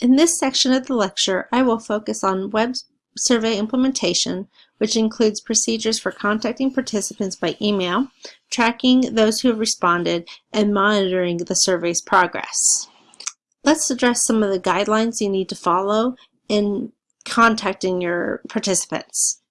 In this section of the lecture, I will focus on web survey implementation, which includes procedures for contacting participants by email, tracking those who have responded, and monitoring the survey's progress. Let's address some of the guidelines you need to follow in contacting your participants.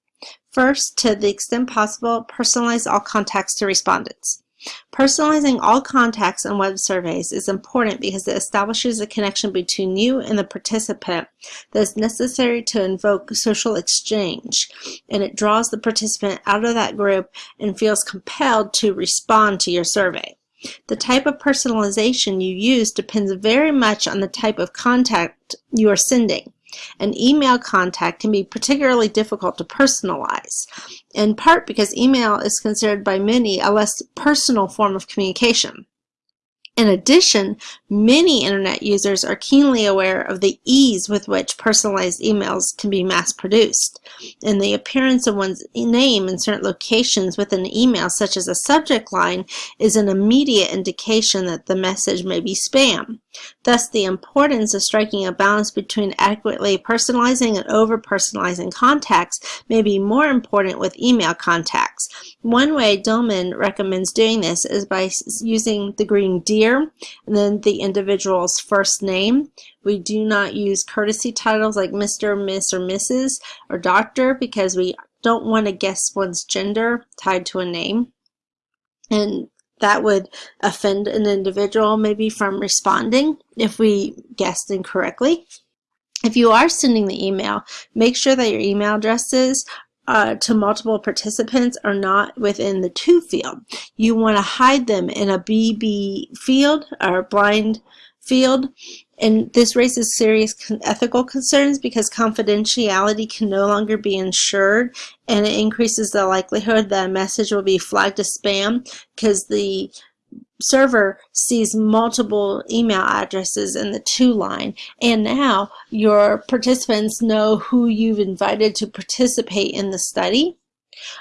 First, to the extent possible, personalize all contacts to respondents. Personalizing all contacts and web surveys is important because it establishes a connection between you and the participant that is necessary to invoke social exchange, and it draws the participant out of that group and feels compelled to respond to your survey. The type of personalization you use depends very much on the type of contact you are sending. An email contact can be particularly difficult to personalize, in part because email is considered by many a less personal form of communication. In addition, many internet users are keenly aware of the ease with which personalized emails can be mass-produced, and the appearance of one's name in certain locations within an email, such as a subject line, is an immediate indication that the message may be spam. Thus, the importance of striking a balance between adequately personalizing and over-personalizing contacts may be more important with email contacts. One way Dillman recommends doing this is by using the green deer and then the individual's first name. We do not use courtesy titles like Mr., Miss, or Mrs. or Doctor because we don't want to guess one's gender tied to a name. And that would offend an individual maybe from responding if we guessed incorrectly. If you are sending the email, make sure that your email addresses uh, to multiple participants are not within the to field. You want to hide them in a BB field or blind field and this raises serious ethical concerns because confidentiality can no longer be ensured and it increases the likelihood that a message will be flagged as spam because the server sees multiple email addresses in the to line and now your participants know who you've invited to participate in the study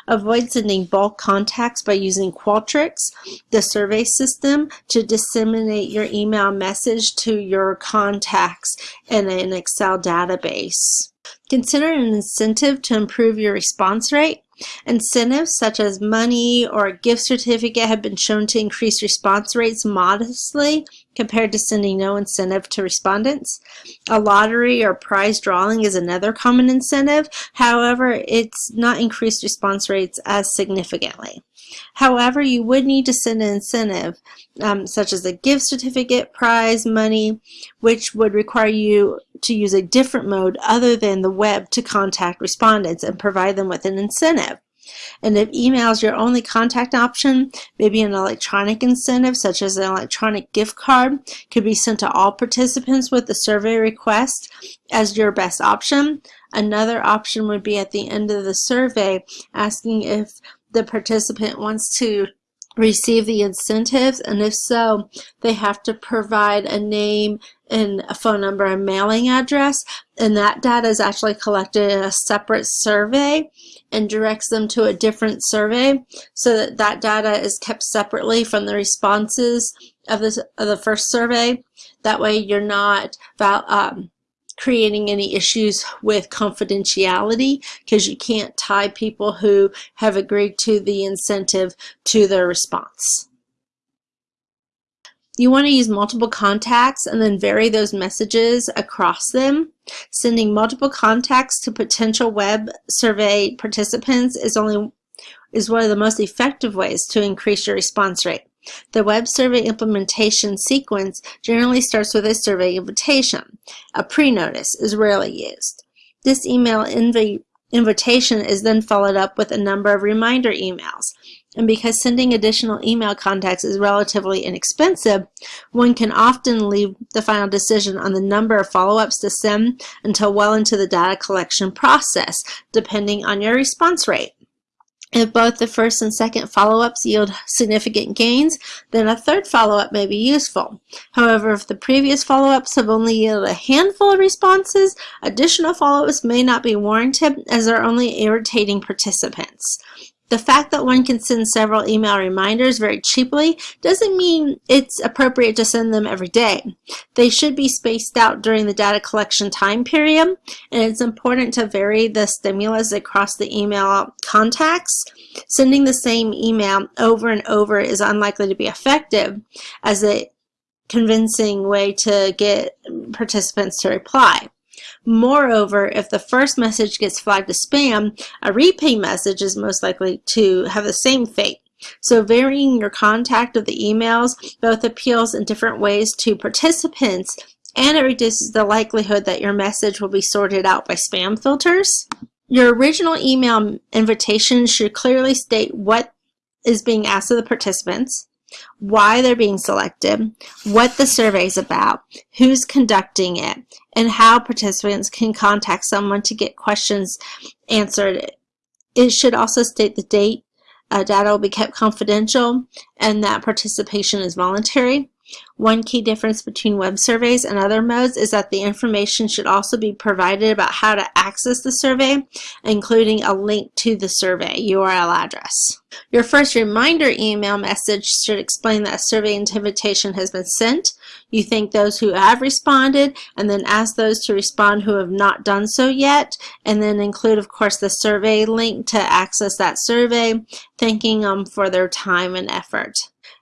Avoid sending bulk contacts by using Qualtrics, the survey system, to disseminate your email message to your contacts in an Excel database. Consider an incentive to improve your response rate. Incentives such as money or a gift certificate have been shown to increase response rates modestly compared to sending no incentive to respondents. A lottery or prize drawing is another common incentive. However, it's not increased response rates as significantly. However, you would need to send an incentive, um, such as a gift certificate, prize, money, which would require you to use a different mode other than the web to contact respondents and provide them with an incentive. And if email is your only contact option, maybe an electronic incentive such as an electronic gift card could be sent to all participants with the survey request as your best option. Another option would be at the end of the survey asking if the participant wants to receive the incentives and if so they have to provide a name and a phone number and mailing address and that data is actually collected in a separate survey and directs them to a different survey so that that data is kept separately from the responses of, this, of the first survey. That way you're not um, creating any issues with confidentiality because you can't tie people who have agreed to the incentive to their response. You want to use multiple contacts and then vary those messages across them. Sending multiple contacts to potential web survey participants is only is one of the most effective ways to increase your response rate. The web survey implementation sequence generally starts with a survey invitation. A pre-notice is rarely used. This email inv invitation is then followed up with a number of reminder emails. And because sending additional email contacts is relatively inexpensive, one can often leave the final decision on the number of follow-ups to send until well into the data collection process, depending on your response rate. If both the first and second follow-ups yield significant gains, then a third follow-up may be useful. However, if the previous follow-ups have only yielded a handful of responses, additional follow-ups may not be warranted as they're only irritating participants. The fact that one can send several email reminders very cheaply doesn't mean it's appropriate to send them every day. They should be spaced out during the data collection time period, and it's important to vary the stimulus across the email contacts. Sending the same email over and over is unlikely to be effective as a convincing way to get participants to reply. Moreover, if the first message gets flagged as spam, a repeat message is most likely to have the same fate. So varying your contact of the emails both appeals in different ways to participants and it reduces the likelihood that your message will be sorted out by spam filters. Your original email invitation should clearly state what is being asked of the participants, why they're being selected, what the survey is about, who's conducting it, and how participants can contact someone to get questions answered. It should also state the date, uh, data will be kept confidential, and that participation is voluntary. One key difference between web surveys and other modes is that the information should also be provided about how to access the survey, including a link to the survey URL address. Your first reminder email message should explain that a survey invitation has been sent. You thank those who have responded and then ask those to respond who have not done so yet and then include of course the survey link to access that survey, thanking them for their time and effort.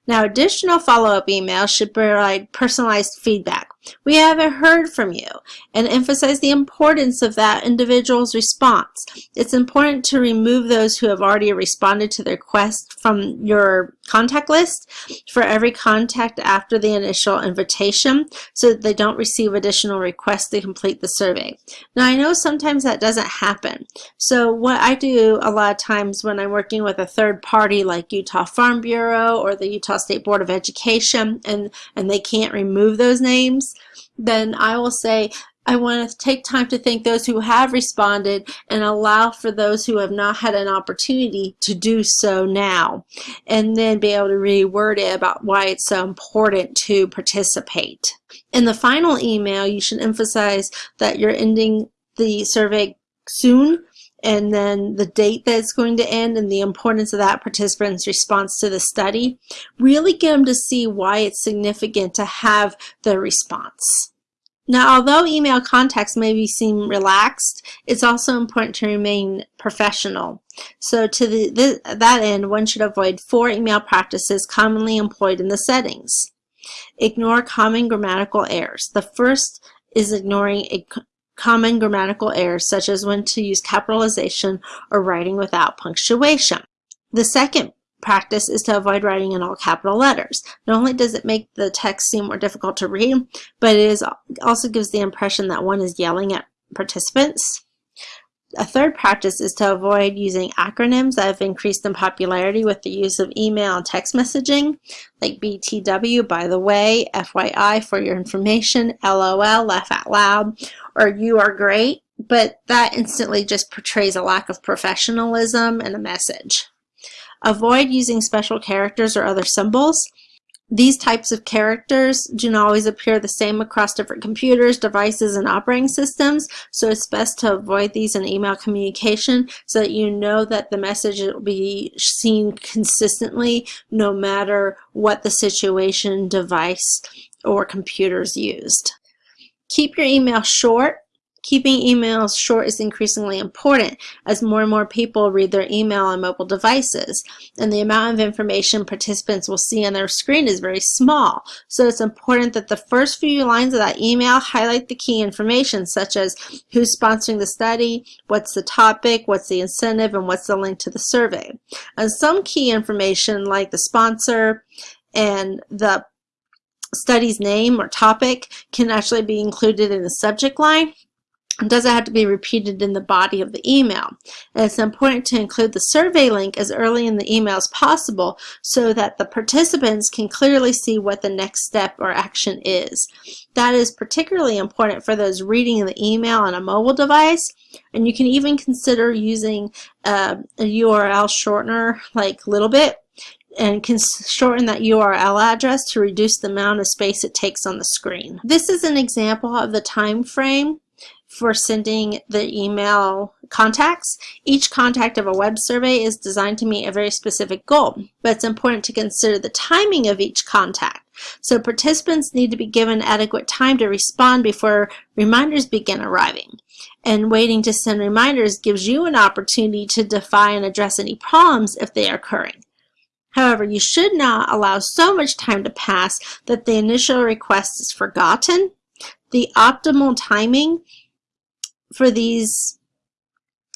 Now, additional follow-up emails should provide personalized feedback. We haven't heard from you and emphasize the importance of that individual's response. It's important to remove those who have already responded to their request from your contact list for every contact after the initial invitation so that they don't receive additional requests to complete the survey. Now I know sometimes that doesn't happen. So what I do a lot of times when I'm working with a third party like Utah Farm Bureau or the Utah State Board of Education and, and they can't remove those names, then I will say, I want to take time to thank those who have responded and allow for those who have not had an opportunity to do so now. And then be able to reword it about why it's so important to participate. In the final email, you should emphasize that you're ending the survey soon and then the date that it's going to end and the importance of that participant's response to the study. Really get them to see why it's significant to have the response. Now, although email contacts may be seem relaxed, it's also important to remain professional. So to the, the, that end, one should avoid four email practices commonly employed in the settings. Ignore common grammatical errors. The first is ignoring a common grammatical errors such as when to use capitalization or writing without punctuation. The second practice is to avoid writing in all capital letters. Not only does it make the text seem more difficult to read, but it is, also gives the impression that one is yelling at participants. A third practice is to avoid using acronyms that have increased in popularity with the use of email and text messaging, like BTW, by the way, FYI, for your information, LOL, laugh out loud, or you are great, but that instantly just portrays a lack of professionalism and a message. Avoid using special characters or other symbols. These types of characters do not always appear the same across different computers, devices, and operating systems, so it's best to avoid these in email communication so that you know that the message will be seen consistently no matter what the situation, device, or computer is used. Keep your email short Keeping emails short is increasingly important as more and more people read their email on mobile devices, and the amount of information participants will see on their screen is very small. So it's important that the first few lines of that email highlight the key information, such as who's sponsoring the study, what's the topic, what's the incentive, and what's the link to the survey. And some key information like the sponsor and the study's name or topic can actually be included in the subject line it doesn't have to be repeated in the body of the email. And it's important to include the survey link as early in the email as possible so that the participants can clearly see what the next step or action is. That is particularly important for those reading the email on a mobile device. And you can even consider using uh, a URL shortener like LittleBit and can shorten that URL address to reduce the amount of space it takes on the screen. This is an example of the time frame for sending the email contacts. Each contact of a web survey is designed to meet a very specific goal, but it's important to consider the timing of each contact. So participants need to be given adequate time to respond before reminders begin arriving. And waiting to send reminders gives you an opportunity to defy and address any problems if they are occurring. However, you should not allow so much time to pass that the initial request is forgotten. The optimal timing for these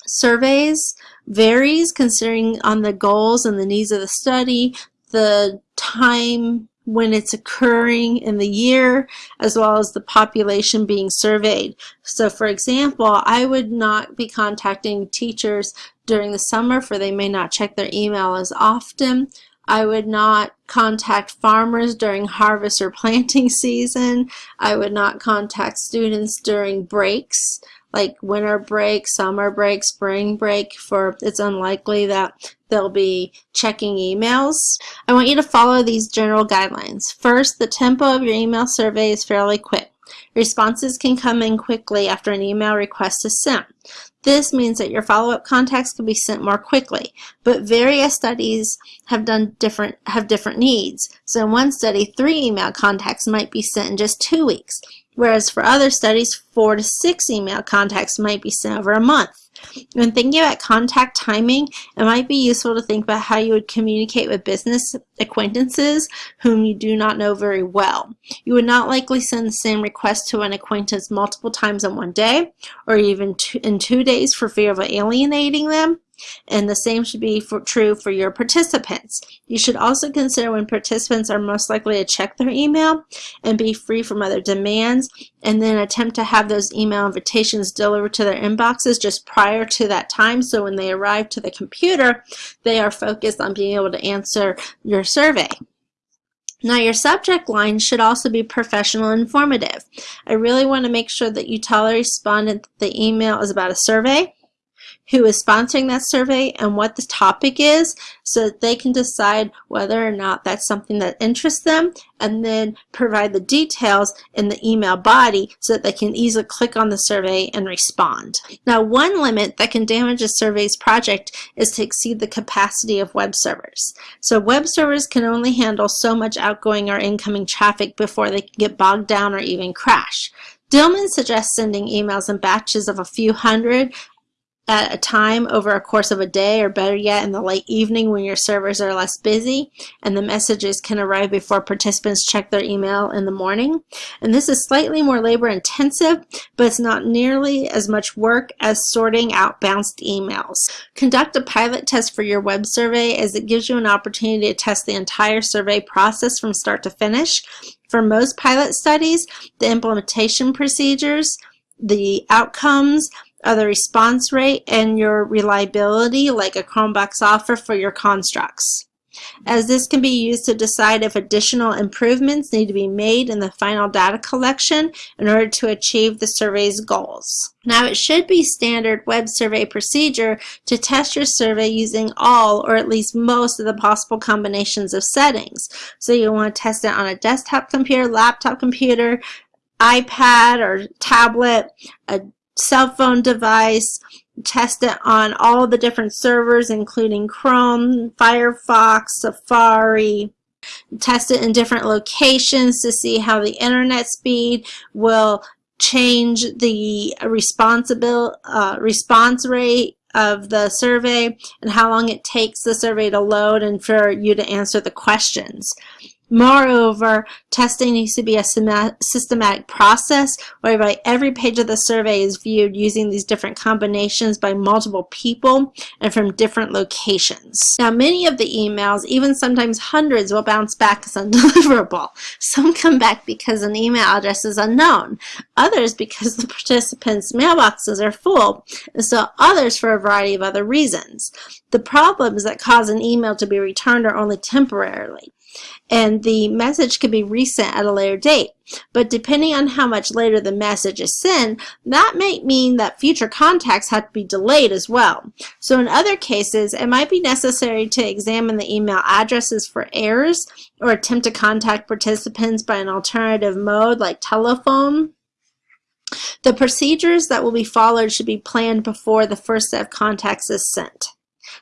surveys varies considering on the goals and the needs of the study, the time when it's occurring in the year, as well as the population being surveyed. So for example, I would not be contacting teachers during the summer for they may not check their email as often. I would not contact farmers during harvest or planting season. I would not contact students during breaks like winter break, summer break, spring break for it's unlikely that they'll be checking emails. I want you to follow these general guidelines. First, the tempo of your email survey is fairly quick. Responses can come in quickly after an email request is sent. This means that your follow-up contacts can be sent more quickly, but various studies have done different have different needs. So in one study, three email contacts might be sent in just two weeks, whereas for other studies, four to six email contacts might be sent over a month. When thinking about contact timing, it might be useful to think about how you would communicate with business acquaintances whom you do not know very well. You would not likely send the same request to an acquaintance multiple times in one day or even in two days for fear of alienating them and the same should be for, true for your participants. You should also consider when participants are most likely to check their email and be free from other demands and then attempt to have those email invitations delivered to their inboxes just prior to that time so when they arrive to the computer they are focused on being able to answer your survey. Now your subject line should also be professional and informative. I really want to make sure that you tell the respondent that the email is about a survey who is sponsoring that survey and what the topic is so that they can decide whether or not that's something that interests them and then provide the details in the email body so that they can easily click on the survey and respond. Now one limit that can damage a survey's project is to exceed the capacity of web servers. So web servers can only handle so much outgoing or incoming traffic before they can get bogged down or even crash. Dillman suggests sending emails in batches of a few hundred at a time over a course of a day or better yet in the late evening when your servers are less busy and the messages can arrive before participants check their email in the morning. And this is slightly more labor intensive but it's not nearly as much work as sorting out bounced emails. Conduct a pilot test for your web survey as it gives you an opportunity to test the entire survey process from start to finish. For most pilot studies, the implementation procedures, the outcomes, uh, the response rate and your reliability like a Cronbach's alpha for your constructs as this can be used to decide if additional improvements need to be made in the final data collection in order to achieve the survey's goals. Now it should be standard web survey procedure to test your survey using all or at least most of the possible combinations of settings. So you want to test it on a desktop computer, laptop computer, iPad or tablet, a cell phone device, test it on all the different servers including Chrome, Firefox, Safari, test it in different locations to see how the internet speed will change the responsible uh, response rate of the survey and how long it takes the survey to load and for you to answer the questions. Moreover, testing needs to be a systematic process whereby every page of the survey is viewed using these different combinations by multiple people and from different locations. Now, many of the emails, even sometimes hundreds, will bounce back as undeliverable. Some come back because an email address is unknown, others because the participants' mailboxes are full, and so others for a variety of other reasons. The problems that cause an email to be returned are only temporarily and the message can be resent at a later date. But depending on how much later the message is sent, that might mean that future contacts have to be delayed as well. So in other cases, it might be necessary to examine the email addresses for errors or attempt to contact participants by an alternative mode like telephone The procedures that will be followed should be planned before the first set of contacts is sent.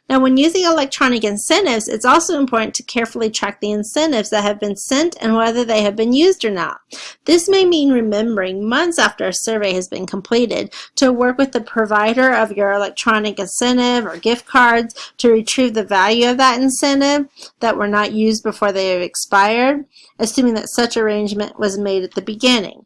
Now, when using electronic incentives, it's also important to carefully track the incentives that have been sent and whether they have been used or not. This may mean remembering months after a survey has been completed to work with the provider of your electronic incentive or gift cards to retrieve the value of that incentive that were not used before they have expired, assuming that such arrangement was made at the beginning.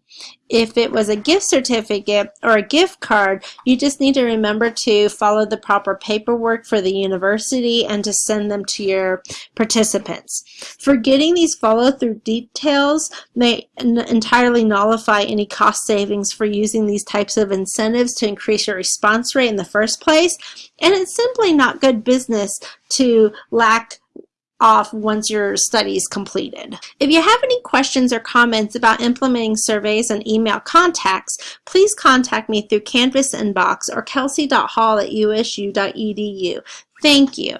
If it was a gift certificate or a gift card, you just need to remember to follow the proper paperwork for the university and to send them to your participants. Forgetting these follow-through details may entirely nullify any cost savings for using these types of incentives to increase your response rate in the first place, and it's simply not good business to lack off once your study is completed. If you have any questions or comments about implementing surveys and email contacts, please contact me through Canvas inbox or kelsey.hall at usu.edu. Thank you.